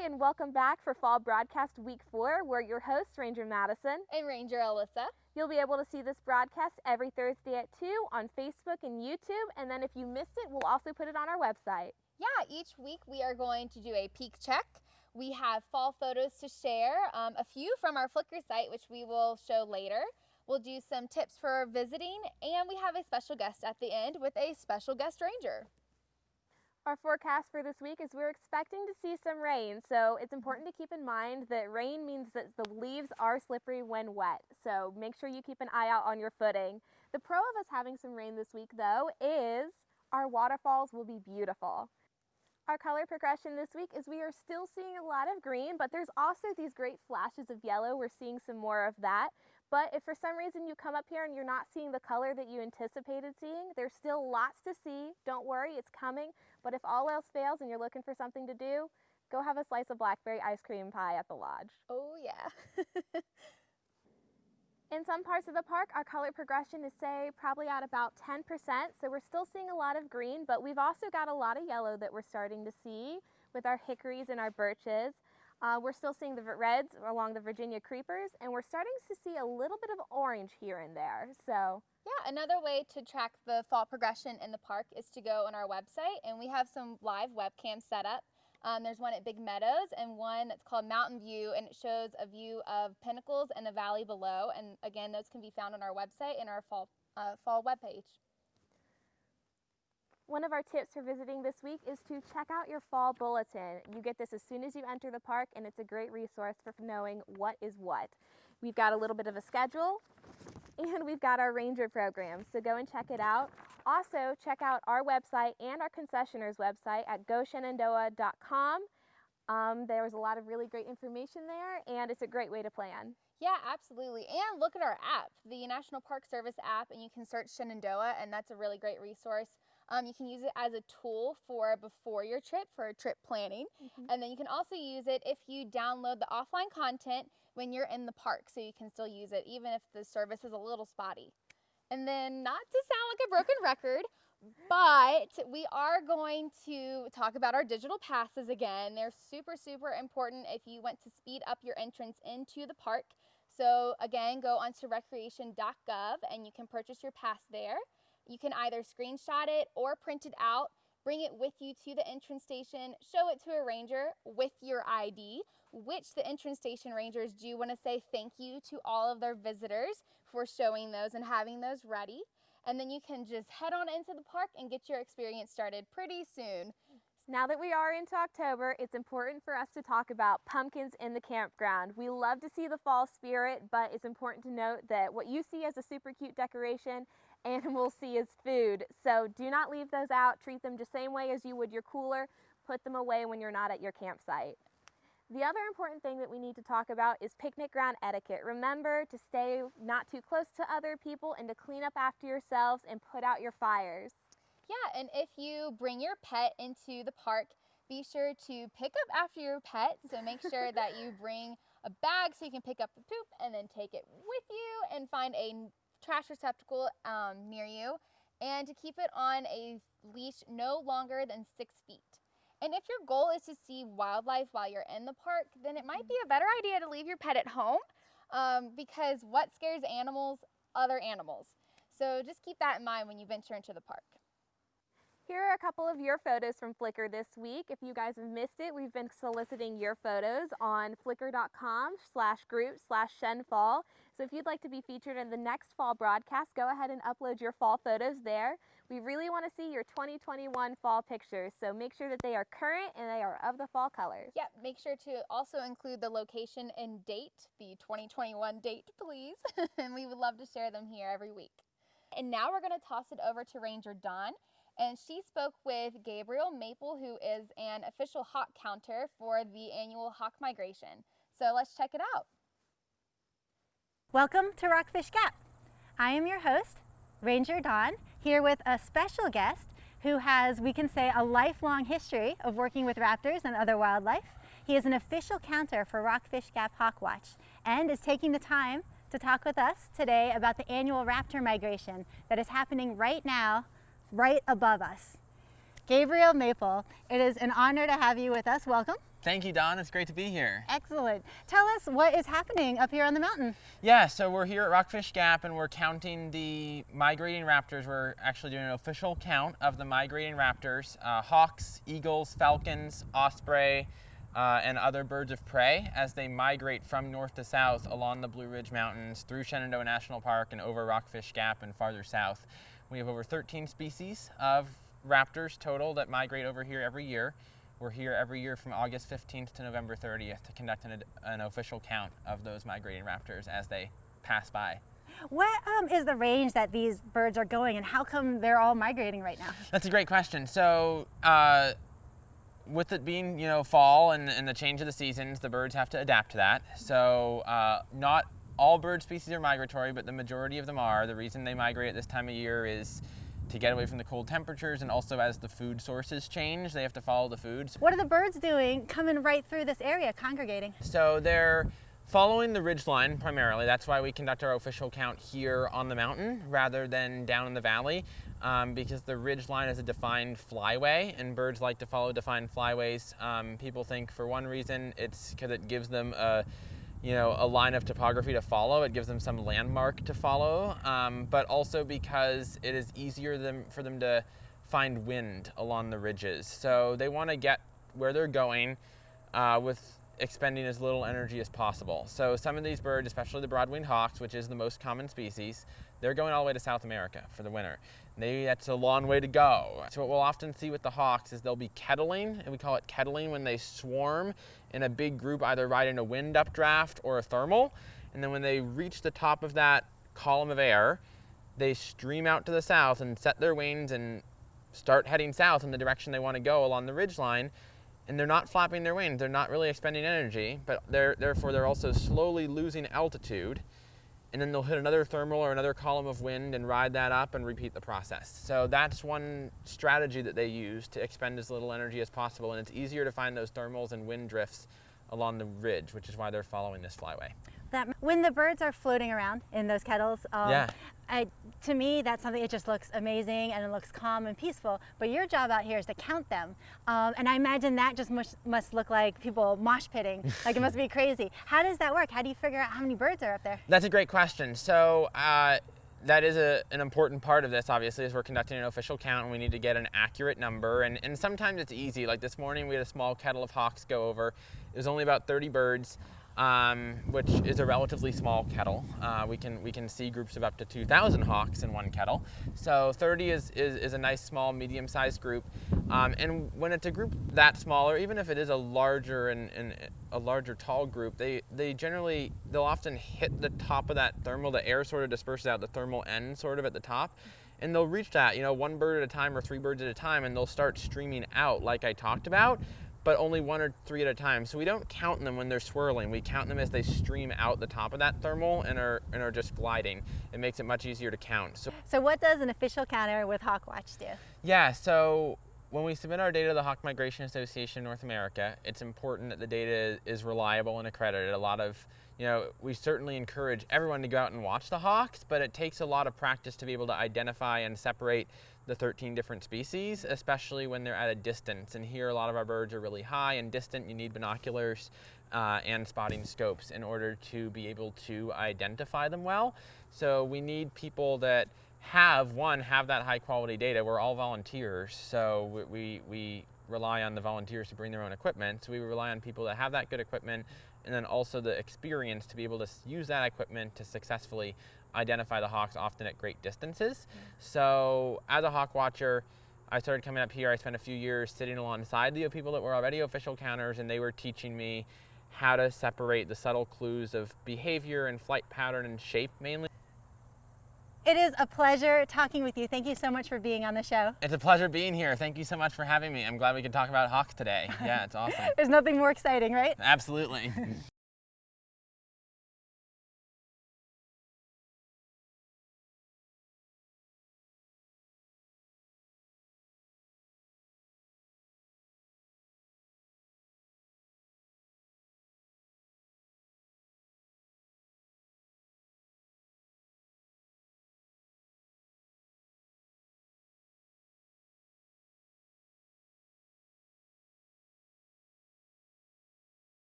Hi, and welcome back for Fall Broadcast Week 4. We're your hosts, Ranger Madison. And Ranger Alyssa. You'll be able to see this broadcast every Thursday at 2 on Facebook and YouTube, and then if you missed it, we'll also put it on our website. Yeah, each week we are going to do a peak check. We have fall photos to share, um, a few from our Flickr site, which we will show later. We'll do some tips for visiting, and we have a special guest at the end with a special guest ranger. Our forecast for this week is we're expecting to see some rain, so it's mm-hmm. important to keep in mind that rain means that the leaves are slippery when wet, so make sure you keep an eye out on your footing. The pro of us having some rain this week, though, is our waterfalls will be beautiful. Our color progression this week is we are still seeing a lot of green, but there's also these great flashes of yellow. We're seeing some more of that. But if for some reason you come up here and you're not seeing the color that you anticipated seeing, there's still lots to see. Don't worry, it's coming. But if all else fails and you're looking for something to do, go have a slice of blackberry ice cream pie at the lodge. Oh yeah. In some parts of the park, our color progression is say probably at about 10%, so we're still seeing a lot of green, but we've also got a lot of yellow that we're starting to see with our hickories and our birches. Uh, we're still seeing the reds along the Virginia creepers, and we're starting to see a little bit of orange here and there. So yeah, another way to track the fall progression in the park is to go on our website, and we have some live webcams set up. Um, there's one at Big Meadows and one that's called Mountain View, and it shows a view of pinnacles and the valley below. And again, those can be found on our website in our fall uh, fall webpage. One of our tips for visiting this week is to check out your fall bulletin. You get this as soon as you enter the park and it's a great resource for knowing what is what. We've got a little bit of a schedule and we've got our ranger program, so go and check it out. Also, check out our website and our concessioner's website at goshenandoah.com. Um, there's a lot of really great information there and it's a great way to plan. Yeah, absolutely. And look at our app, the National Park Service app, and you can search Shenandoah, and that's a really great resource. Um, you can use it as a tool for before your trip for trip planning. Mm-hmm. And then you can also use it if you download the offline content when you're in the park so you can still use it even if the service is a little spotty. And then not to sound like a broken record, but we are going to talk about our digital passes again. They're super, super important if you want to speed up your entrance into the park. So again, go onto recreation.gov and you can purchase your pass there. You can either screenshot it or print it out, bring it with you to the entrance station, show it to a ranger with your ID, which the entrance station rangers do want to say thank you to all of their visitors for showing those and having those ready. And then you can just head on into the park and get your experience started pretty soon. Now that we are into October, it's important for us to talk about pumpkins in the campground. We love to see the fall spirit, but it's important to note that what you see as a super cute decoration animals see as food. So do not leave those out. Treat them the same way as you would your cooler. Put them away when you're not at your campsite. The other important thing that we need to talk about is picnic ground etiquette. Remember to stay not too close to other people and to clean up after yourselves and put out your fires. Yeah, and if you bring your pet into the park, be sure to pick up after your pet. So make sure that you bring a bag so you can pick up the poop and then take it with you and find a trash receptacle um, near you and to keep it on a leash no longer than six feet. And if your goal is to see wildlife while you're in the park, then it might be a better idea to leave your pet at home um, because what scares animals? Other animals. So just keep that in mind when you venture into the park. Here are a couple of your photos from Flickr this week. If you guys have missed it, we've been soliciting your photos on flickr.com slash group slash shenfall. So if you'd like to be featured in the next fall broadcast, go ahead and upload your fall photos there. We really want to see your 2021 fall pictures, so make sure that they are current and they are of the fall colors. Yep, make sure to also include the location and date, the 2021 date, please. and we would love to share them here every week. And now we're going to toss it over to Ranger Dawn and she spoke with Gabriel Maple, who is an official hawk counter for the annual hawk migration. So let's check it out. Welcome to Rockfish Gap. I am your host, Ranger Dawn, here with a special guest who has, we can say, a lifelong history of working with raptors and other wildlife. He is an official counter for Rockfish Gap Hawk Watch and is taking the time to talk with us today about the annual raptor migration that is happening right now right above us. Gabriel Maple. It is an honor to have you with us. Welcome. Thank you, Dawn. It's great to be here. Excellent. Tell us what is happening up here on the mountain. Yeah, so we're here at Rockfish Gap and we're counting the migrating raptors. We're actually doing an official count of the migrating raptors uh, hawks, eagles, falcons, osprey, uh, and other birds of prey as they migrate from north to south along the Blue Ridge Mountains through Shenandoah National Park and over Rockfish Gap and farther south. We have over 13 species of raptors total that migrate over here every year. We're here every year from August 15th to November 30th to conduct an, an official count of those migrating raptors as they pass by. What um, is the range that these birds are going and how come they're all migrating right now? That's a great question. So, uh, with it being you know fall and, and, the change of the seasons, the birds have to adapt to that. So, uh, not all bird species are migratory, but the majority of them are. The reason they migrate at this time of year is to get away from the cold temperatures and also as the food sources change, they have to follow the foods. What are the birds doing coming right through this area, congregating? So they're following the ridge line primarily. That's why we conduct our official count here on the mountain rather than down in the valley um, because the ridge line is a defined flyway and birds like to follow defined flyways. Um, people think for one reason it's because it gives them a you know, a line of topography to follow. It gives them some landmark to follow, um, but also because it is easier for them to find wind along the ridges. So they want to get where they're going uh, with expending as little energy as possible. So some of these birds, especially the broad-winged hawks, which is the most common species, they're going all the way to South America for the winter. Maybe that's a long way to go. So what we'll often see with the hawks is they'll be kettling, and we call it kettling when they swarm in a big group, either riding a wind updraft or a thermal. And then when they reach the top of that column of air, they stream out to the south and set their wings and start heading south in the direction they want to go along the ridge line. And they're not flapping their wings, they're not really expending energy, but they're, therefore they're also slowly losing altitude and then they'll hit another thermal or another column of wind and ride that up and repeat the process. So that's one strategy that they use to expend as little energy as possible, and it's easier to find those thermals and wind drifts along the ridge, which is why they're following this flyway. That when the birds are floating around in those kettles, um, yeah. I, to me, that's something, it just looks amazing and it looks calm and peaceful. But your job out here is to count them. Um, and I imagine that just must, must look like people mosh pitting. like it must be crazy. How does that work? How do you figure out how many birds are up there? That's a great question. So, uh, that is a, an important part of this, obviously, as we're conducting an official count and we need to get an accurate number. And, and sometimes it's easy. Like this morning, we had a small kettle of hawks go over. It was only about 30 birds um, which is a relatively small kettle. Uh, we can we can see groups of up to 2,000 hawks in one kettle. So 30 is, is, is a nice small medium-sized group. Um, and when it's a group that small, or even if it is a larger and, and a larger tall group, they they generally they'll often hit the top of that thermal. The air sort of disperses out the thermal end sort of at the top. And they'll reach that, you know, one bird at a time or three birds at a time, and they'll start streaming out like I talked about but only one or three at a time. So we don't count them when they're swirling. We count them as they stream out the top of that thermal and are, and are just gliding. It makes it much easier to count. So, so what does an official counter with Hawkwatch do? Yeah, so when we submit our data to the Hawk Migration Association North America, it's important that the data is reliable and accredited. A lot of, you know, we certainly encourage everyone to go out and watch the hawks, but it takes a lot of practice to be able to identify and separate the 13 different species, especially when they're at a distance. And here a lot of our birds are really high and distant. You need binoculars uh, and spotting scopes in order to be able to identify them well. So we need people that have, one, have that high quality data. We're all volunteers, so we, we rely on the volunteers to bring their own equipment. So we rely on people that have that good equipment and then also the experience to be able to use that equipment to successfully identify the hawks often at great distances. Mm. So as a hawk watcher, I started coming up here. I spent a few years sitting alongside the people that were already official counters, and they were teaching me how to separate the subtle clues of behavior and flight pattern and shape mainly. It is a pleasure talking with you. Thank you so much for being on the show. It's a pleasure being here. Thank you so much for having me. I'm glad we could talk about hawks today. Yeah, it's awesome. There's nothing more exciting, right? Absolutely.